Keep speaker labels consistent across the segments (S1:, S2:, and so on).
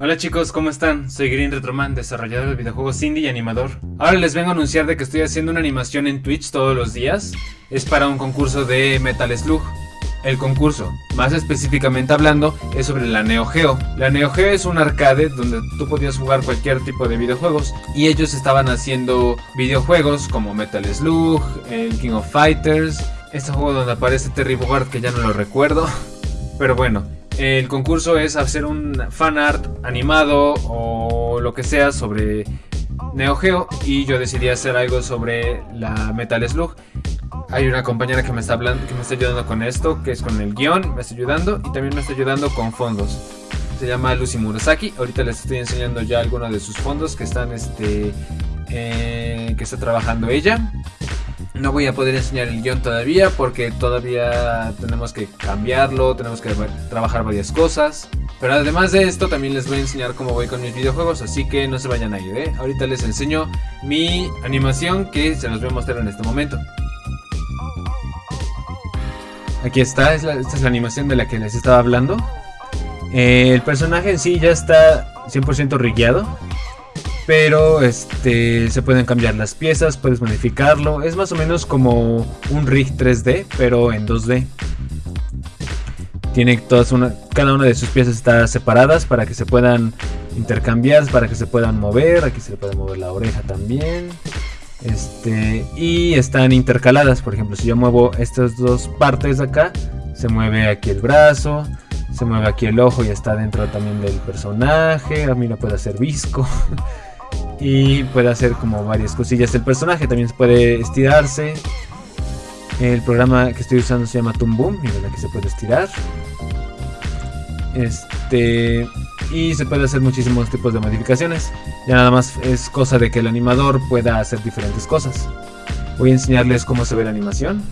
S1: Hola chicos, ¿cómo están? Soy Green Retroman, desarrollador de videojuegos indie y animador. Ahora les vengo a anunciar de que estoy haciendo una animación en Twitch todos los días. Es para un concurso de Metal Slug. El concurso, más específicamente hablando, es sobre la Neo Geo. La Neo Geo es un arcade donde tú podías jugar cualquier tipo de videojuegos y ellos estaban haciendo videojuegos como Metal Slug, el King of Fighters, este juego donde aparece Terry Bogard que ya no lo recuerdo. Pero bueno, el concurso es hacer un fan art animado o lo que sea sobre Neo Geo y yo decidí hacer algo sobre la Metal Slug. Hay una compañera que me está ayudando con esto, que es con el guion, me está ayudando y también me está ayudando con fondos. Se llama Lucy Murasaki. Ahorita les estoy enseñando ya algunos de sus fondos que están este eh, que está trabajando ella. No voy a poder enseñar el guion todavía porque todavía tenemos que cambiarlo, tenemos que trabajar varias cosas. Pero además de esto también les voy a enseñar cómo voy con mis videojuegos, así que no se vayan a ir, ¿eh? Ahorita les enseño mi animación que se los voy a mostrar en este momento. Aquí está, esta es la animación de la que les estaba hablando. Eh, el personaje en sí ya está 100% rigueado. Pero este se pueden cambiar las piezas, puedes modificarlo. Es más o menos como un rig 3D, pero en 2D. Tiene todas una, cada una de sus piezas está separadas para que se puedan intercambiar, para que se puedan mover. Aquí se le puede mover la oreja también. Este, y están intercaladas, por ejemplo, si yo muevo estas dos partes acá, se mueve aquí el brazo, se mueve aquí el ojo y está dentro también del personaje. A mí no puede hacer visco. y puede hacer como varias cosillas. El personaje también puede estirarse. El programa que estoy usando se llama Toon Boom, miren aquí se puede estirar. Este y se puede hacer muchísimos tipos de modificaciones. Ya nada más es cosa de que el animador pueda hacer diferentes cosas. Voy a enseñarles cómo se ve la animación.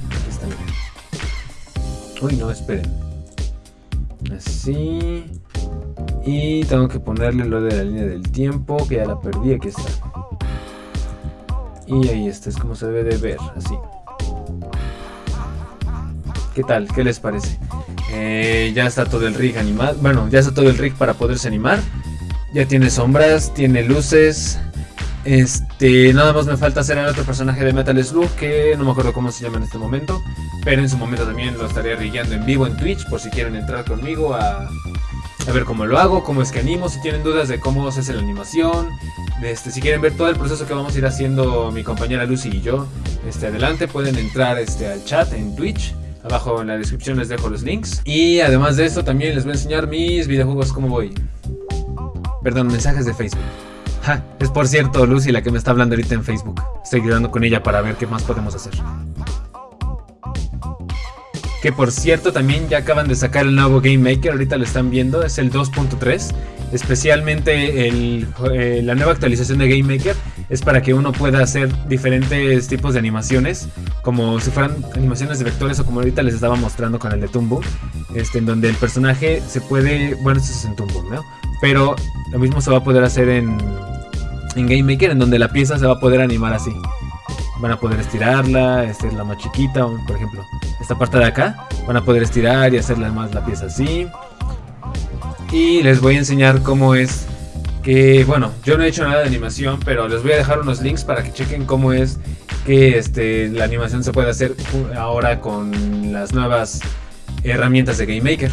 S1: Uy, no, esperen. Así. Y tengo que ponerle lo de la línea del tiempo, que ya la perdí, aquí está. Y ahí está, es como se debe de ver, así. ¿Qué tal? ¿Qué les parece? Eh, ya está todo el rig animado. Bueno, ya está todo el rig para poderse animar. Ya tiene sombras, tiene luces. Este, nada más me falta hacer el otro personaje de Metal Slug que no me acuerdo cómo se llama en este momento. Pero en su momento también lo estaré rigueando en vivo en Twitch por si quieren entrar conmigo a, a ver cómo lo hago, cómo es que animo, si tienen dudas de cómo se hace la animación, este, si quieren ver todo el proceso que vamos a ir haciendo mi compañera Lucy y yo, este, adelante pueden entrar este, al chat en Twitch. Abajo en la descripción les dejo los links. Y además de esto también les voy a enseñar mis videojuegos cómo voy. Perdón, mensajes de Facebook. es por cierto Lucy la que me está hablando ahorita en Facebook. Estoy ayudando con ella para ver qué más podemos hacer. Que por cierto también ya acaban de sacar el nuevo Game Maker, ahorita lo están viendo, es el 2.3. Especialmente eh, la nueva actualización de Game Maker es para que uno pueda hacer diferentes tipos de animaciones, como si fueran animaciones de vectores o como ahorita les estaba mostrando con el de Tumbo, este, en donde el personaje se puede, bueno, esto es en Tumbo. Pero lo mismo se va a poder hacer en Game Maker, en donde la pieza se va a poder animar así van a poder estirarla, esta es la más chiquita, por ejemplo, esta parte de acá, van a poder estirar y hacerla más la pieza así. Y les voy a enseñar cómo es que, bueno, yo no he hecho nada de animación, pero les voy a dejar unos links para que chequen cómo es que este, la animación se puede hacer ahora con las nuevas herramientas de Game Maker.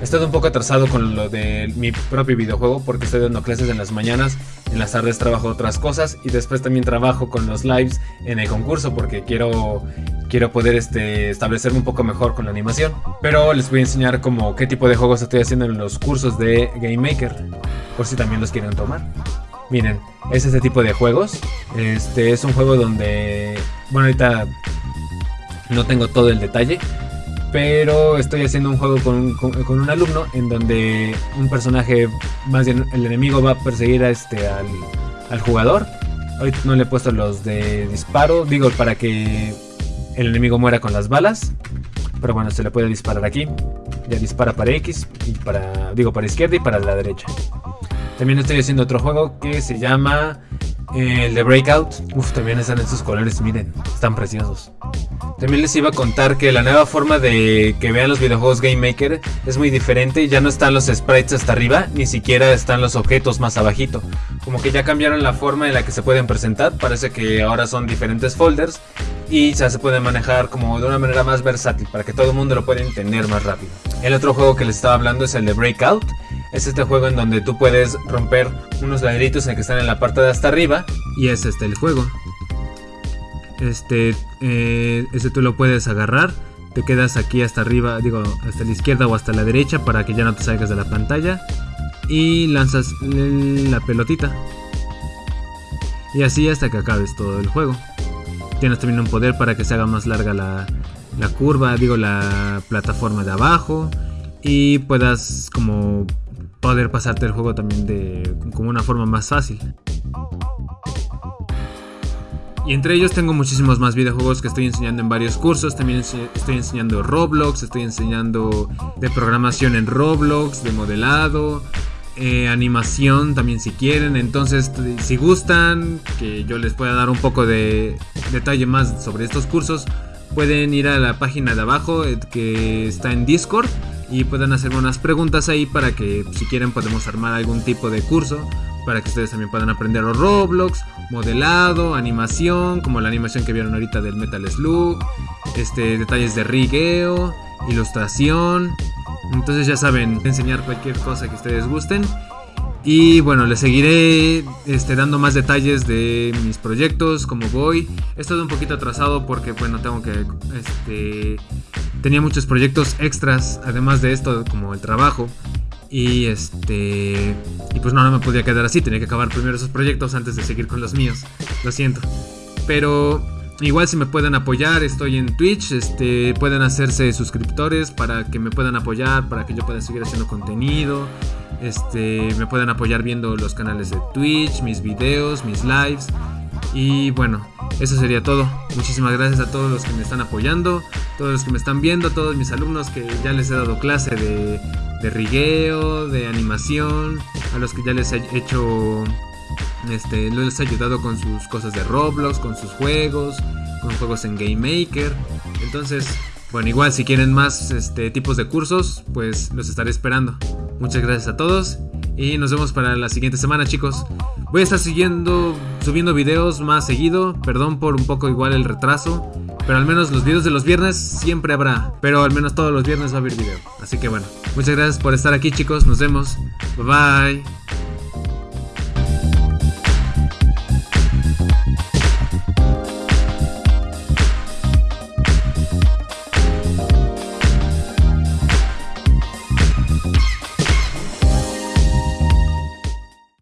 S1: He estado un poco atrasado con lo de mi propio videojuego porque estoy dando clases en las mañanas, en las tardes trabajo otras cosas y después también trabajo con los lives en el concurso porque quiero quiero poder este, establecerme un poco mejor con la animación. Pero les voy a enseñar como qué tipo de juegos estoy haciendo en los cursos de Game Maker, por si también los quieren tomar. Miren, es ese tipo de juegos. Este es un juego donde, bueno, ahorita no tengo todo el detalle, pero estoy haciendo un juego con, un alumno en donde un personaje, más bien el enemigo va a perseguir a este al, jugador. Ahorita no le he puesto los de disparo, digo para que el enemigo muera con las balas. Pero bueno, se le puede disparar aquí. Ya dispara para X y para, digo, para izquierda y para la derecha. También estoy haciendo otro juego que se llama eh, el de Breakout. Uf, también están estos colores, miren, están preciosos. También les iba a contar que la nueva forma de que vean los videojuegos Game Maker es muy diferente. Ya no están los sprites hasta arriba, ni siquiera están los objetos más abajito. Como que ya cambiaron la forma en la que se pueden presentar. Parece que ahora son diferentes folders y ya se pueden manejar como de una manera más versátil para que todo el mundo lo pueda entender más rápido. El otro juego que les estaba hablando es el de Breakout. Es este juego en donde tú puedes romper unos ladritos en que están en la parte de hasta arriba. Y es este el juego. Este, eh, tú lo puedes agarrar. Te quedas aquí hasta arriba, digo, hasta la izquierda o hasta la derecha para que ya no te salgas de la pantalla. Y lanzas la pelotita. Y así hasta que acabes todo el juego. Tienes también un poder para que se haga más larga la, la curva, digo, la plataforma de abajo. Y puedas como poder pasarte el juego también de como una forma más fácil. Y entre ellos tengo muchísimos más videojuegos que estoy enseñando en varios cursos. También estoy enseñando Roblox, estoy enseñando de programación en Roblox, de modelado, eh, animación también si quieren. Entonces, si gustan que yo les pueda dar un poco de detalle más sobre estos cursos, pueden ir a la página de abajo eh, que está en Discord y pueden hacerme unas preguntas ahí para que si quieren podemos armar algún tipo de curso para que ustedes también puedan aprender los Roblox, modelado, animación, como la animación que vieron ahorita del Metal Slug, este, detalles de rigueo, ilustración. Entonces ya saben, enseñar cualquier cosa que ustedes gusten. Y bueno, les seguiré este, dando más detalles de mis proyectos, cómo voy. He estado un poquito atrasado porque, bueno, tengo que... Este, tenía muchos proyectos extras, además de esto, como el trabajo. Y este. Pues no, no me podía quedar así. Tenía que acabar primero esos proyectos antes de seguir con los míos. Lo siento. Pero igual si me pueden apoyar, estoy en Twitch. Este. Pueden hacerse suscriptores para que me puedan apoyar. Para que yo pueda seguir haciendo contenido. Este. Me puedan apoyar viendo los canales de Twitch, mis videos, mis lives. Y bueno, eso sería todo. Muchísimas gracias a todos los que me están apoyando, todos los que me están viendo, a todos mis alumnos que ya les he dado clase de, de rigueo, de animación, a los que ya les he hecho, este, les he ayudado con sus cosas de Roblox, con sus juegos, con juegos en Game Maker. Entonces, bueno, igual si quieren más este, tipos de cursos, pues los estaré esperando. Muchas gracias a todos y nos vemos para la siguiente semana, chicos. Voy a estar siguiendo, subiendo videos más seguido. Perdón por un poco igual el retraso. Pero al menos los videos de los viernes siempre habrá. Pero al menos todos los viernes va a haber video. Así que bueno, muchas gracias por estar aquí, chicos. Nos vemos. Bye bye.